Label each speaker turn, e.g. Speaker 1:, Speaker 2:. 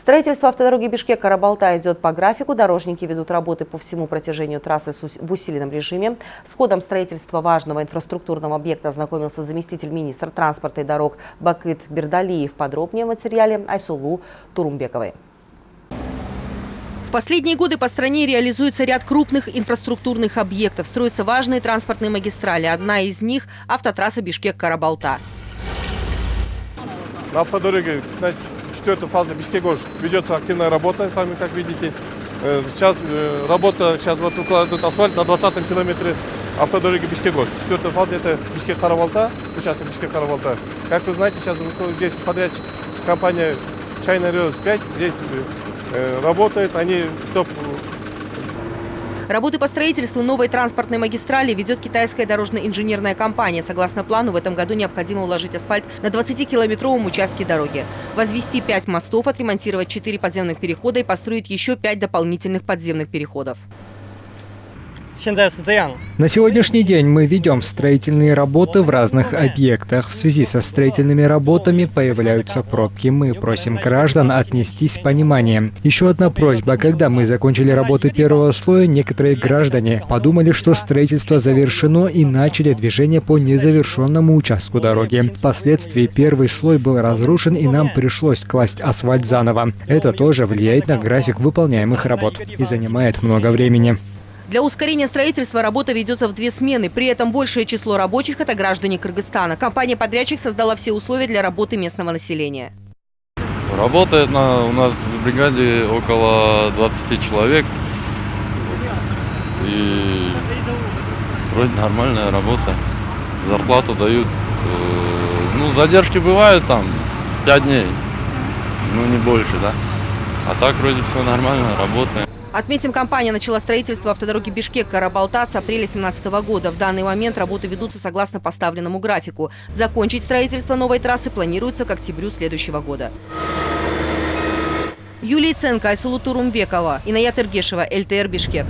Speaker 1: Строительство автодороги Бишкек-Карабалта идет по графику. Дорожники ведут работы по всему протяжению трассы в усиленном режиме. С ходом строительства важного инфраструктурного объекта ознакомился заместитель министра транспорта и дорог Бакыт Бердалиев. Подробнее в материале Айсулу Турумбековой.
Speaker 2: В последние годы по стране реализуется ряд крупных инфраструктурных объектов. Строятся важные транспортные магистрали. Одна из них – автотрасса Бишкек-Карабалта.
Speaker 3: На автодороге на четвертой фазе Бишкек-Ош ведется активная работа, сами как видите. Э, сейчас э, работа, сейчас вот укладывают асфальт на 20 километре автодороги Бишкек-Ош. Четвертая фаза это Бишкек-Каравалта, участок Бишкек-Каравалта. Как вы знаете, сейчас здесь подрядчик компания China Rails 5 здесь э, работает. Они, чтобы
Speaker 2: Работы по строительству новой транспортной магистрали ведет китайская дорожно-инженерная компания. Согласно плану, в этом году необходимо уложить асфальт на 20-километровом участке дороги. Возвести 5 мостов, отремонтировать 4 подземных перехода и построить еще 5 дополнительных подземных переходов.
Speaker 4: На сегодняшний день мы ведем строительные работы в разных объектах. В связи со строительными работами появляются пробки. Мы просим граждан отнестись с пониманием. Еще одна просьба. Когда мы закончили работы первого слоя, некоторые граждане подумали, что строительство завершено и начали движение по незавершенному участку дороги. Впоследствии первый слой был разрушен и нам пришлось класть асфальт заново. Это тоже влияет на график выполняемых работ и занимает много времени.
Speaker 2: Для ускорения строительства работа ведется в две смены. При этом большее число рабочих – это граждане Кыргызстана. Компания-подрядчик создала все условия для работы местного населения.
Speaker 5: Работает на, у нас в бригаде около 20 человек. И вроде нормальная работа. Зарплату дают. Э, ну, задержки бывают там 5 дней. Ну, не больше, да. А так вроде все нормально, работаем.
Speaker 2: Отметим, компания начала строительство автодороги Бишкек-Карабалта с апреля 2017 года. В данный момент работы ведутся согласно поставленному графику. Закончить строительство новой трассы планируется к октябрю следующего года. Юлия Ценко, Айсулу Турумбекова, Инаят Иргешева, ЛТР Бишкек.